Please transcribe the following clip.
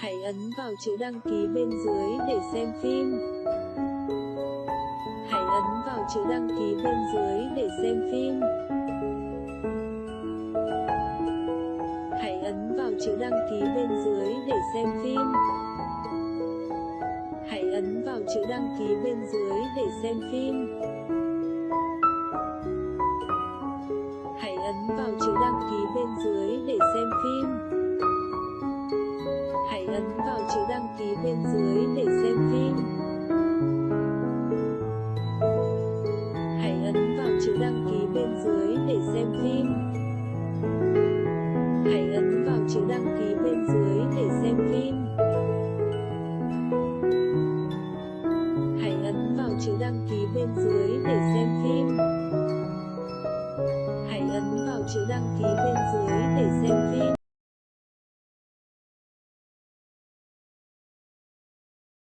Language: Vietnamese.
Hãy ấn vào chữ đăng ký bên dưới để xem phim. Hãy ấn vào chữ đăng ký bên dưới để xem phim. Hãy ấn vào chữ đăng ký bên dưới để xem phim. Hãy ấn vào chữ đăng ký bên dưới để xem phim. Hãy ấn vào chữ đăng ký bên dưới để xem phim ấn vào chữ đăng ký bên dưới để xem phim. Hãy ấn vào chữ đăng ký bên dưới để xem phim. Hãy ấn vào chữ đăng ký bên dưới để xem phim. Hãy ấn vào chữ đăng ký bên dưới để xem phim. Hãy ấn vào chữ đăng ký bên dưới để